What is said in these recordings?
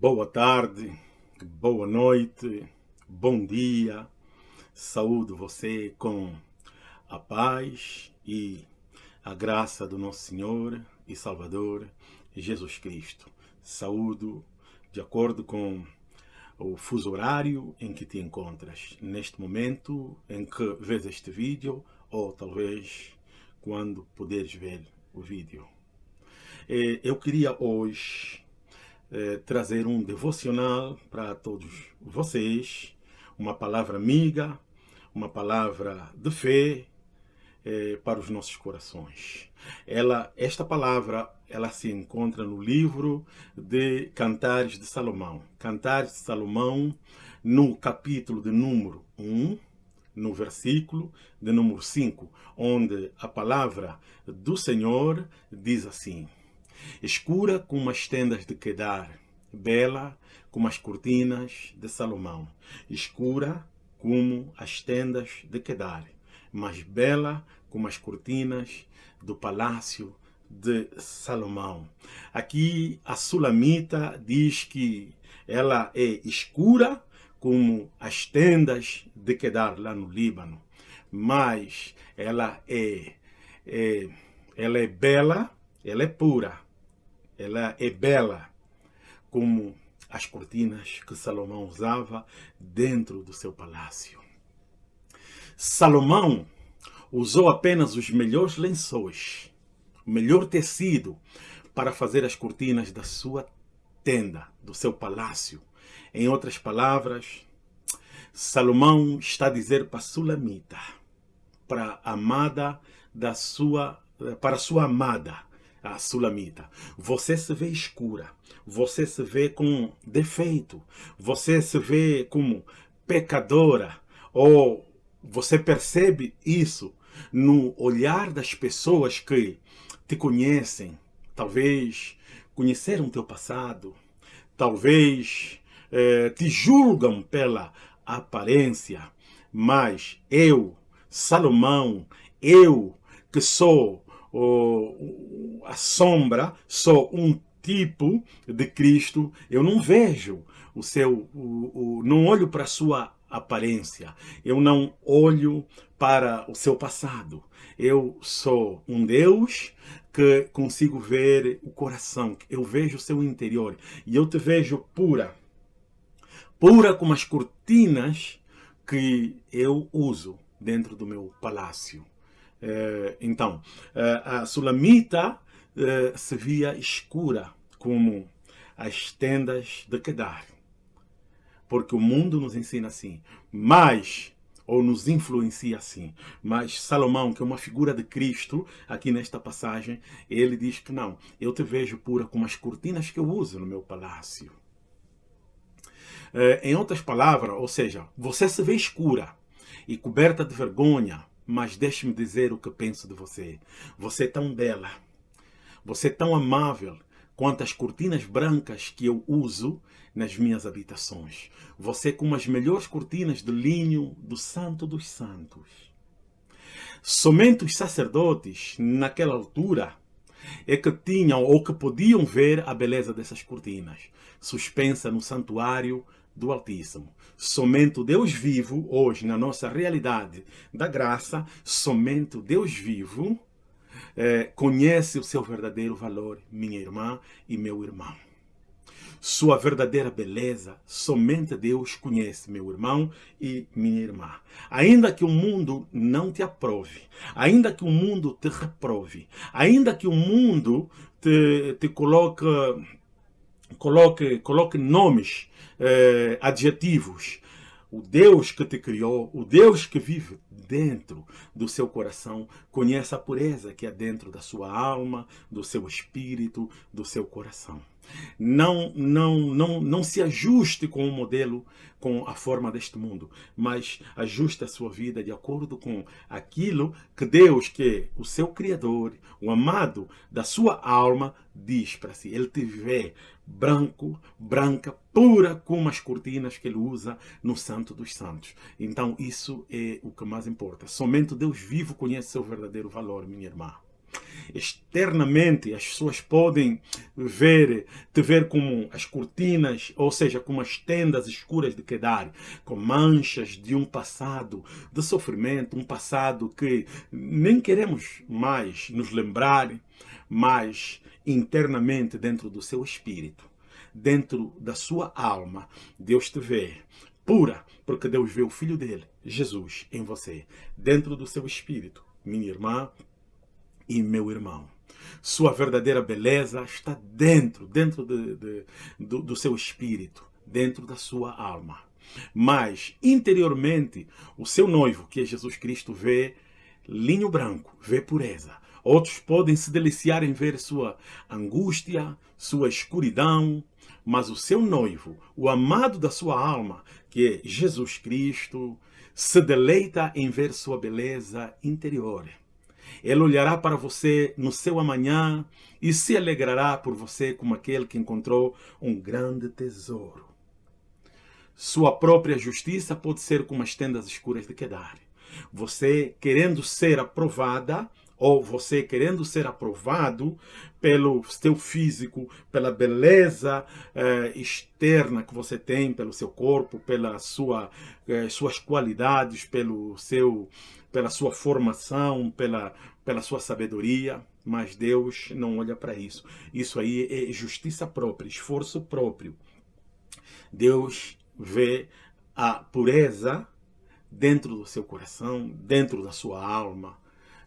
Boa tarde, boa noite, bom dia. Saúdo você com a paz e a graça do nosso Senhor e Salvador Jesus Cristo. Saúdo de acordo com o fuso horário em que te encontras neste momento em que vês este vídeo ou talvez quando puderes ver o vídeo. Eh, eu queria hoje eh, trazer um devocional para todos vocês, uma palavra amiga, uma palavra de fé eh, para os nossos corações. Ela, esta palavra ela se encontra no livro de Cantares de Salomão. Cantares de Salomão, no capítulo de número 1, no versículo de número 5, onde a palavra do Senhor diz assim, Escura como as tendas de Quedar, bela como as cortinas de Salomão. Escura como as tendas de Quedar, mas bela como as cortinas do palácio de Salomão. Aqui a Sulamita diz que ela é escura como as tendas de Quedar lá no Líbano, mas ela é, é, ela é bela, ela é pura, ela é bela como as cortinas que Salomão usava dentro do seu palácio. Salomão usou apenas os melhores lençóis, o melhor tecido para fazer as cortinas da sua tenda, do seu palácio. Em outras palavras, Salomão está a dizer para Sulamita, para amada da sua, para sua amada, a Sulamita. Você se vê escura, você se vê com defeito, você se vê como pecadora, ou você percebe isso no olhar das pessoas que te conhecem, talvez conheceram teu passado, talvez eh, te julgam pela aparência, mas eu, Salomão, eu que sou oh, a sombra, sou um tipo de Cristo, eu não vejo o seu, o, o, não olho para a sua aparência, eu não olho para o seu passado. Eu sou um Deus que consigo ver o coração, eu vejo o seu interior e eu te vejo pura, pura como as cortinas que eu uso dentro do meu palácio. Eh, então, eh, a Sulamita eh, se via escura como as tendas de Kedar. Porque o mundo nos ensina assim. Mas, ou nos influencia assim. Mas Salomão, que é uma figura de Cristo, aqui nesta passagem, ele diz que não. Eu te vejo pura como as cortinas que eu uso no meu palácio. em outras palavras, ou seja, você se vê escura e coberta de vergonha, mas deixe-me dizer o que penso de você. Você é tão bela, você é tão amável quanto as cortinas brancas que eu uso nas minhas habitações. Você é como as melhores cortinas de linho do Santo dos Santos. Somente os sacerdotes, naquela altura, é que tinham ou que podiam ver a beleza dessas cortinas, suspensa no santuário do Altíssimo. Somente o Deus vivo, hoje, na nossa realidade da graça, somente o Deus vivo é, conhece o seu verdadeiro valor, minha irmã e meu irmão. Sua verdadeira beleza, somente Deus conhece, meu irmão e minha irmã. Ainda que o mundo não te aprove, ainda que o mundo te reprove, ainda que o mundo te, te coloque, coloque, coloque nomes eh, adjetivos. O Deus que te criou, o Deus que vive dentro do seu coração, conhece a pureza que é dentro da sua alma, do seu espírito, do seu coração. Não, não, não, não se ajuste com o modelo, com a forma deste mundo, mas ajuste a sua vida de acordo com aquilo que Deus, que é o seu Criador, o amado da sua alma, diz para si. Ele te vê branco, branca, pura como as cortinas que ele usa no Santo dos Santos. Então isso é o que mais importa. Somente Deus vivo conhece seu verdadeiro valor, minha irmã. Externamente, as pessoas podem ver, te ver como as cortinas, ou seja, como as tendas escuras de Kedar, com manchas de um passado de sofrimento, um passado que nem queremos mais nos lembrar, mas internamente dentro do seu espírito, dentro da sua alma, Deus te vê pura, porque Deus vê o Filho dele, Jesus, em você, dentro do seu espírito, minha irmã e meu irmão. Sua verdadeira beleza está dentro, dentro de, de, do, do seu espírito, dentro da sua alma. Mas, interiormente, o seu noivo, que é Jesus Cristo, vê linho branco, vê pureza. Outros podem se deliciar em ver sua angústia, sua escuridão, mas o seu noivo, o amado da sua alma, que é Jesus Cristo, se deleita em ver sua beleza interior. Ele olhará para você no seu amanhã e se alegrará por você como aquele que encontrou um grande tesouro. Sua própria justiça pode ser como as tendas escuras de Kedar. Você, querendo ser aprovada, ou você querendo ser aprovado pelo seu físico, pela beleza eh, externa que você tem, pelo seu corpo, pela sua, eh, suas qualidades, pelo seu, pela sua formação, pela, pela sua sabedoria, mas Deus não olha para isso. Isso aí é justiça própria, esforço próprio. Deus vê a pureza dentro do seu coração, dentro da sua alma,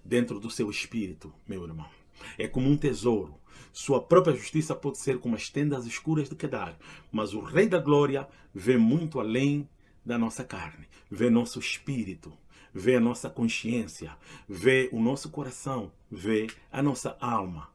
dentro do seu espírito, meu irmão. É como um tesouro. Sua própria justiça pode ser como as tendas escuras de Kedar, mas o Rei da Glória vê muito além da nossa carne, vê nosso espírito, vê a nossa consciência, vê o nosso coração, vê a nossa alma.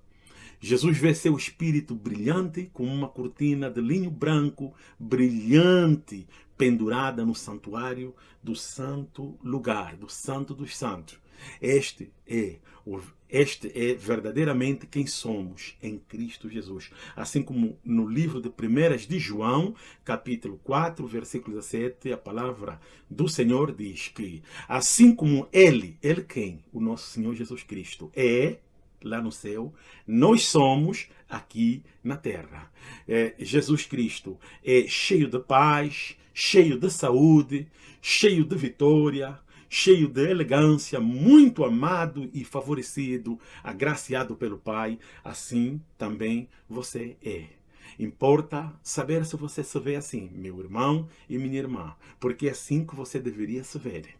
Jesus vê seu espírito brilhante como uma cortina de linho branco, brilhante, pendurada no santuário do santo lugar, do santo dos santos. Este é, este é verdadeiramente quem somos em Cristo Jesus. Assim como no livro de Primeiras de João, capítulo 4, versículo 17, a palavra do Senhor diz que, assim como Ele, Ele quem? O nosso Senhor Jesus Cristo é, lá no céu, nós somos aqui na terra. É, Jesus Cristo é cheio de paz, cheio de saúde, cheio de vitória, cheio de elegância, muito amado e favorecido, agraciado pelo Pai, assim também você é. Importa saber se você se vê assim, meu irmão e minha irmã, porque é assim que você deveria se ver.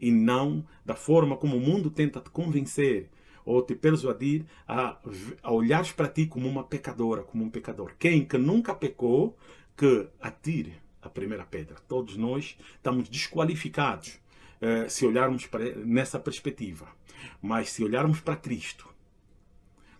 E não da forma como o mundo tenta te convencer ou te persuadir a, a olhares para ti como uma pecadora, como um pecador. Quem que nunca pecou, que atire a primeira pedra. Todos nós estamos desqualificados se olharmos para, nessa perspectiva. Mas se olharmos para Cristo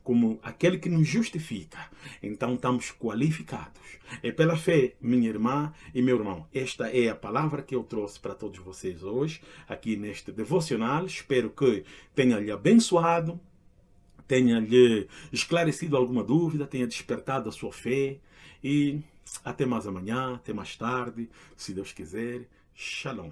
como aquele que nos justifica, então estamos qualificados. É pela fé, minha irmã e meu irmão. Esta é a palavra que eu trouxe para todos vocês hoje, aqui neste devocional. Espero que tenha lhe abençoado, tenha lhe esclarecido alguma dúvida, tenha despertado a sua fé. E até mais amanhã, até mais tarde, se Deus quiser. Shalom.